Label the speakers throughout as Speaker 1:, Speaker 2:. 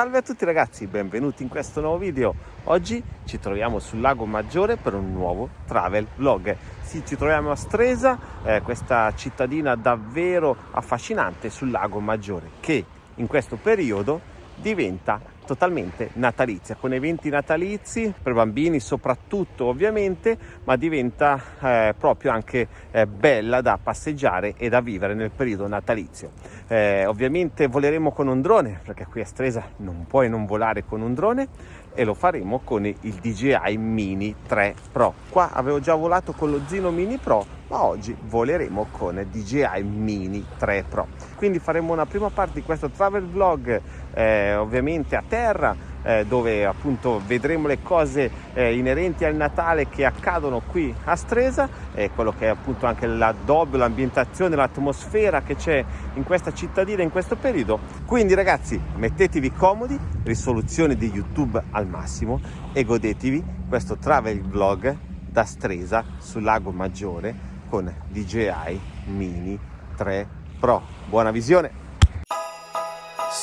Speaker 1: Salve a tutti ragazzi, benvenuti in questo nuovo video. Oggi ci troviamo sul lago Maggiore per un nuovo travel vlog. Sì, ci troviamo a Stresa, eh, questa cittadina davvero affascinante sul lago Maggiore che in questo periodo diventa totalmente natalizia, con eventi natalizi per bambini soprattutto ovviamente, ma diventa eh, proprio anche eh, bella da passeggiare e da vivere nel periodo natalizio. Eh, ovviamente voleremo con un drone, perché qui a Stresa non puoi non volare con un drone, e lo faremo con il DJI Mini 3 Pro. Qua avevo già volato con lo Zino Mini Pro, ma oggi voleremo con DJI Mini 3 Pro. Quindi faremo una prima parte di questo travel vlog eh, ovviamente a terra eh, dove appunto vedremo le cose eh, inerenti al Natale che accadono qui a Stresa e quello che è appunto anche l'addobbo, l'ambientazione, l'atmosfera che c'è in questa cittadina in questo periodo. Quindi ragazzi mettetevi comodi, risoluzione di YouTube al massimo e godetevi questo travel vlog da Stresa sul lago Maggiore con DJI Mini 3 Pro. Buona visione!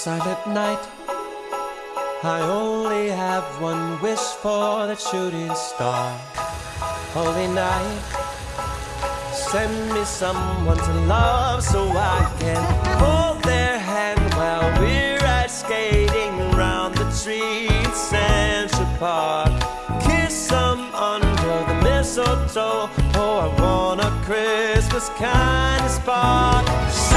Speaker 1: Silent night I only have one wish for the shooting star. Holy night, send me someone to love so I can hold their hand while we're skating around the trees in Central Park. Kiss them under the mistletoe. Oh, I want a Christmas kind of spark.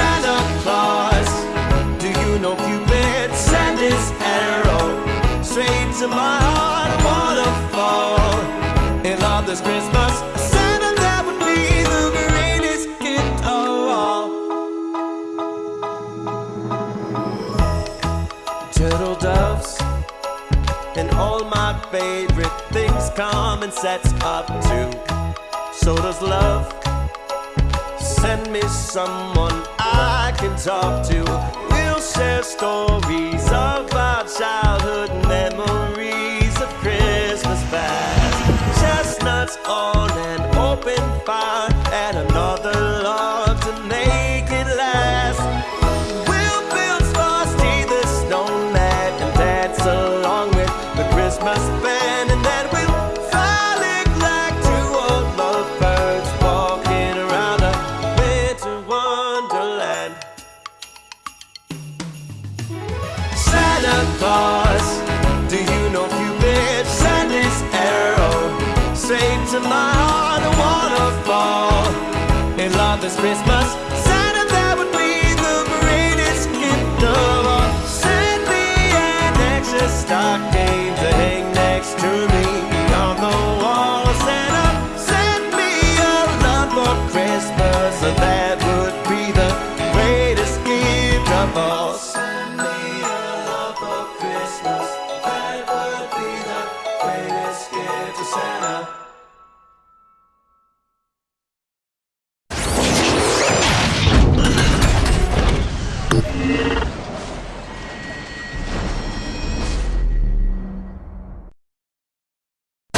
Speaker 1: Cupid sent his arrow? straight to my heart waterfall. In love this Christmas, Santa that would be the greatest gift of all. And all my favorite things come in sets up too. So does love. Send me someone I can talk to. We'll share stories of our childhood memories of Christmas past. Chestnuts on an open fire and another log to make it last. We'll build Frosty the snowman and dance along with the Christmas band, this Christmas,